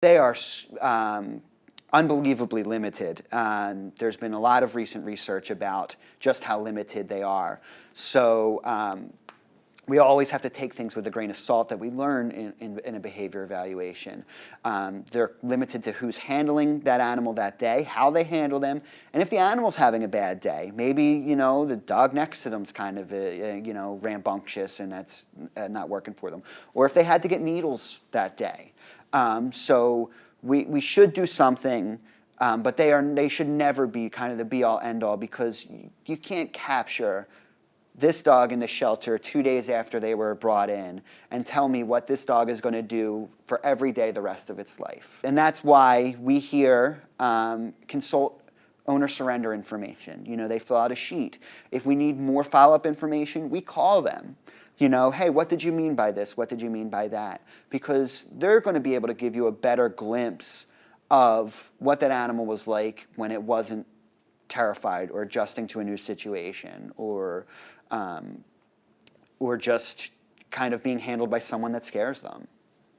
They are um, unbelievably limited. Um, there's been a lot of recent research about just how limited they are. So um, we always have to take things with a grain of salt that we learn in, in, in a behavior evaluation. Um, they're limited to who's handling that animal that day, how they handle them, and if the animal's having a bad day, maybe, you know, the dog next to them's kind of, a, a, you know, rambunctious and that's uh, not working for them. Or if they had to get needles that day. Um, so we, we should do something um, but they, are, they should never be kind of the be-all, end-all because you can't capture this dog in the shelter two days after they were brought in and tell me what this dog is going to do for every day the rest of its life. And that's why we here um, consult owner surrender information. You know, they fill out a sheet. If we need more follow-up information, we call them. You know, hey, what did you mean by this? What did you mean by that? Because they're going to be able to give you a better glimpse of what that animal was like when it wasn't terrified or adjusting to a new situation or um, or just kind of being handled by someone that scares them.